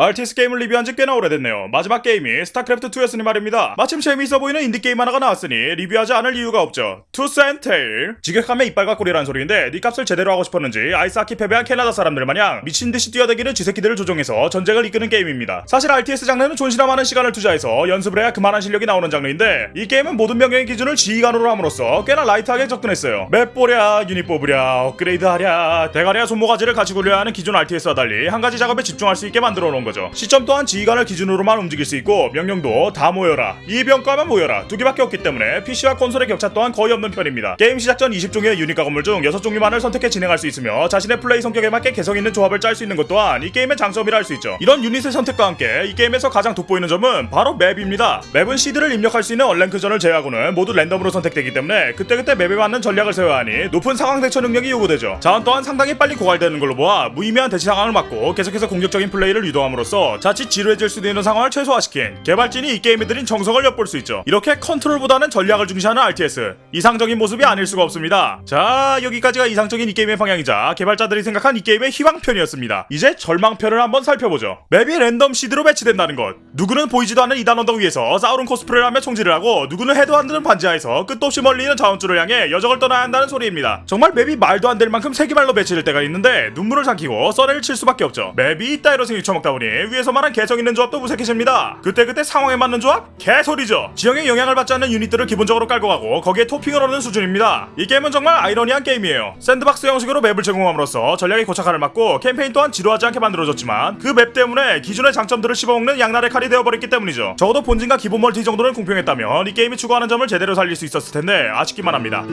RTS 게임을 리뷰한 지 꽤나 오래됐네요. 마지막 게임이 스타크래프트2였으니 말입니다. 마침 재미있어 보이는 인디게임 하나가 나왔으니 리뷰하지 않을 이유가 없죠. Tooth and Tail. 직역하면 이빨과 꼬리라는 소리인데 이름값을 제대로 하고 싶었는지 아이스하키 패배한 캐나다 사람들 마냥 미친듯이 뛰어다니는 쥐새끼들을 조종해서 전쟁을 이끄는 게임입니다. 사실 RTS 장르는 존시나 많은 시간을 투자해서 연습을 해야 그만한 실력이 나오는 장르인데 이 게임은 모든 명령의 기준을 지휘관으로 함으로써 꽤나 light하게 접근했어요. map 보랴, 유닛 뽑으랴, 업그레이드 하랴, 대가리와 손모가지를 같이 굴려야 하는 기존 RTS와 달리 한 가지 작업에 집중할 수 있게 만들어 놓은 거죠. 시점 또한 지휘관을 기준으로만 움직일 수 있고 명령도 다 모여라, 이 병과만 모여라 두 개밖에 없기 때문에 PC와 콘솔의 격차 또한 거의 없는 편입니다. 게임 시작 전 20종류의 유닛 가건물 중 6종류만을 선택해 진행할 수 있으며 자신의 플레이 성격에 맞게 개성 있는 조합을 짤 수 있는 것 또한 이 게임의 장점이라 할 수 있죠. 이런 유닛의 선택과 함께 이 게임에서 가장 돋보이는 점은 바로 map입니다. map은 seed를 입력할 수 있는 unrank전을 제외하고는 모두 랜덤으로 선택되기 때문에 그때그때 map에 맞는 전략을 세워야 하니 높은 상황 대처 능력이 요구되죠. 자원 또한 상당히 빨리 고갈되는 걸로 보아 무의미한 대치 상황을 막고 계속해서 공격적인 플레이를 유도함으로써 자칫 지루해질 수도 있는 상황을 최소화시킨 개발진이 이 게임에 들인 정성을 엿볼 수 있죠. 이렇게 컨트롤보다는 전략을 중시하는 RTS 이상적인 모습이 아닐 수가 없습니다. 자 여기까지가 이상적인 이 게임의 방향이자 개발자들이 생각한 이 게임의 희망편이었습니다. 이제 절망편을 한번 살펴보죠. map이 랜덤 seed로 배치된다는 것. 누구는 보이지도 않는 이단 언덕 위에서 싸우는 코스프레를 하며 총질을 하고 누구는 해도 안 드는 반지하에서 끝도 없이 멀리 있는 자원줄을 향해 여정을 떠나야 한다는 소리입니다. 정말 map이 말도 안 될 만큼 세기말로 배치될 때가 있는데 눈물을 삼키고 썰을 칠 수밖에 없죠. map이 이따위로 생겨 처먹다 보니 위에서 말한 개성 있는 조합도 무색해집니다. 그때그때 상황에 맞는 조합? 개소리죠. 지형에 영향을 받지 않는 유닛들을 기본적으로 깔고 가고 거기에 토핑을 얹는 수준입니다. 이 게임은 정말 아이러니한 게임이에요. sandbox 형식으로 map을 제공함으로써 전략의 고착화를 막고 캠페인 또한 지루하지 않게 만들어졌지만 그 map 때문에 기존의 장점들을 씹어먹는 양날의 칼이 되어버렸기 때문이죠. 적어도 본진과 기본 멀티 정도는 공평했다면 이 게임이 추구하는 점을 제대로 살릴 수 있었을 텐데 아쉽기만 합니다.